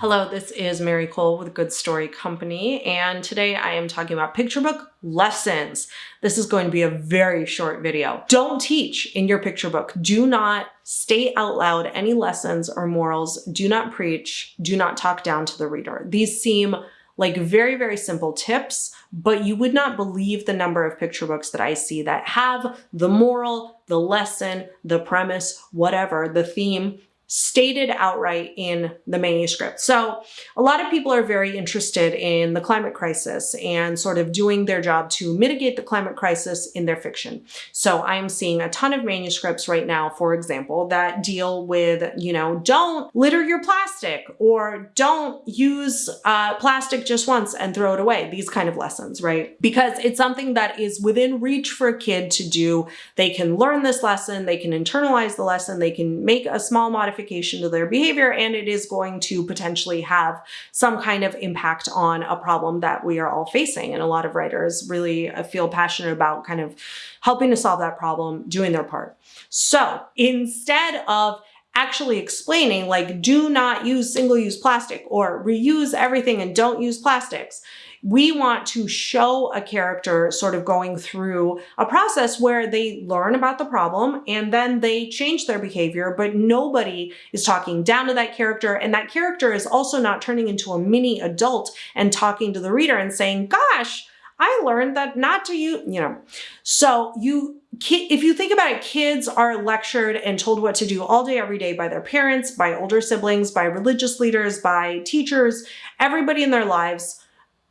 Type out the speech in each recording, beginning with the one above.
Hello, this is Mary Kole with Good Story Company, and today I am talking about picture book lessons. This is going to be a very short video. Don't teach in your picture book. Do not state out loud any lessons or morals. Do not preach. Do not talk down to the reader. These seem like very, very simple tips, but you would not believe the number of picture books that I see that have the moral, the lesson, the premise, whatever, the theme stated outright in the manuscript. So a lot of people are very interested in the climate crisis and sort of doing their job to mitigate the climate crisis in their fiction. So I'm seeing a ton of manuscripts right now, for example, that deal with, you know, don't litter your plastic or don't use uh, plastic just once and throw it away. These kind of lessons, right? Because it's something that is within reach for a kid to do. They can learn this lesson, they can internalize the lesson, they can make a small modification modification to their behavior and it is going to potentially have some kind of impact on a problem that we are all facing. And a lot of writers really uh, feel passionate about kind of helping to solve that problem, doing their part. So instead of actually explaining like do not use single-use plastic or reuse everything and don't use plastics we want to show a character sort of going through a process where they learn about the problem and then they change their behavior, but nobody is talking down to that character. And that character is also not turning into a mini adult and talking to the reader and saying, gosh, I learned that not to you, you know. So you, if you think about it, kids are lectured and told what to do all day, every day by their parents, by older siblings, by religious leaders, by teachers, everybody in their lives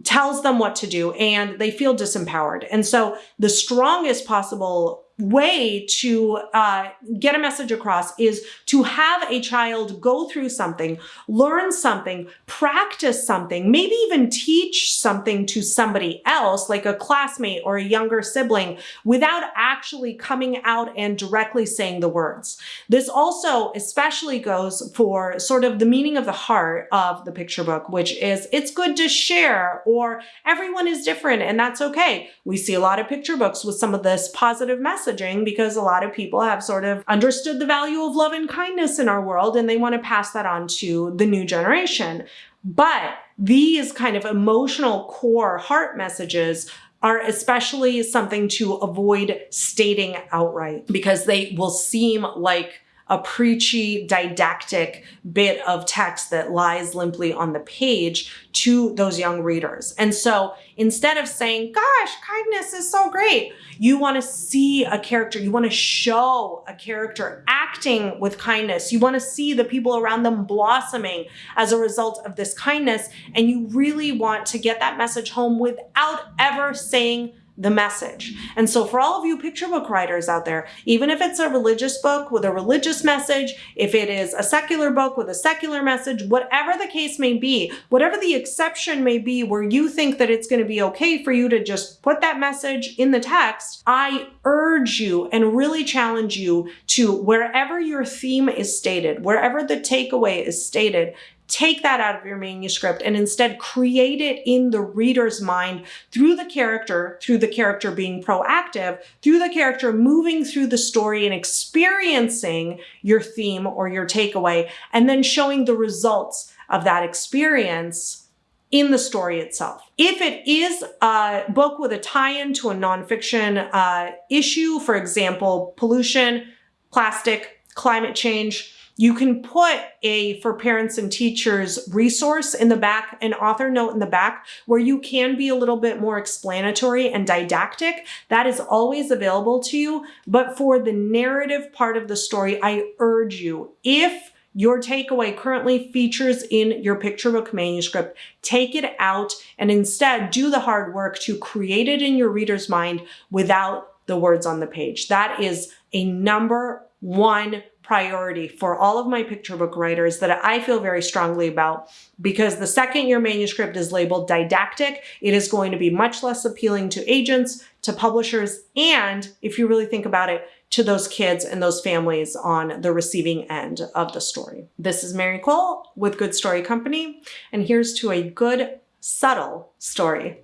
tells them what to do and they feel disempowered. And so the strongest possible way to uh, get a message across is to have a child go through something, learn something, practice something, maybe even teach something to somebody else, like a classmate or a younger sibling, without actually coming out and directly saying the words. This also especially goes for sort of the meaning of the heart of the picture book, which is it's good to share or everyone is different and that's okay. We see a lot of picture books with some of this positive message messaging because a lot of people have sort of understood the value of love and kindness in our world and they want to pass that on to the new generation. But these kind of emotional core heart messages are especially something to avoid stating outright because they will seem like a preachy, didactic bit of text that lies limply on the page to those young readers. And so instead of saying, gosh, kindness is so great, you want to see a character, you want to show a character acting with kindness. You want to see the people around them blossoming as a result of this kindness. And you really want to get that message home without ever saying the message. And so for all of you picture book writers out there, even if it's a religious book with a religious message, if it is a secular book with a secular message, whatever the case may be, whatever the exception may be where you think that it's going to be okay for you to just put that message in the text, I urge you and really challenge you to wherever your theme is stated, wherever the takeaway is stated, take that out of your manuscript and instead create it in the reader's mind through the character, through the character being proactive, through the character moving through the story and experiencing your theme or your takeaway, and then showing the results of that experience in the story itself. If it is a book with a tie-in to a nonfiction uh, issue, for example, pollution, plastic, climate change, you can put a for parents and teachers resource in the back, an author note in the back where you can be a little bit more explanatory and didactic. That is always available to you. But for the narrative part of the story, I urge you, if your takeaway currently features in your picture book manuscript, take it out and instead do the hard work to create it in your reader's mind without the words on the page. That is a number one priority for all of my picture book writers that I feel very strongly about because the second your manuscript is labeled didactic, it is going to be much less appealing to agents, to publishers, and if you really think about it, to those kids and those families on the receiving end of the story. This is Mary Kole with Good Story Company, and here's to a good, subtle story.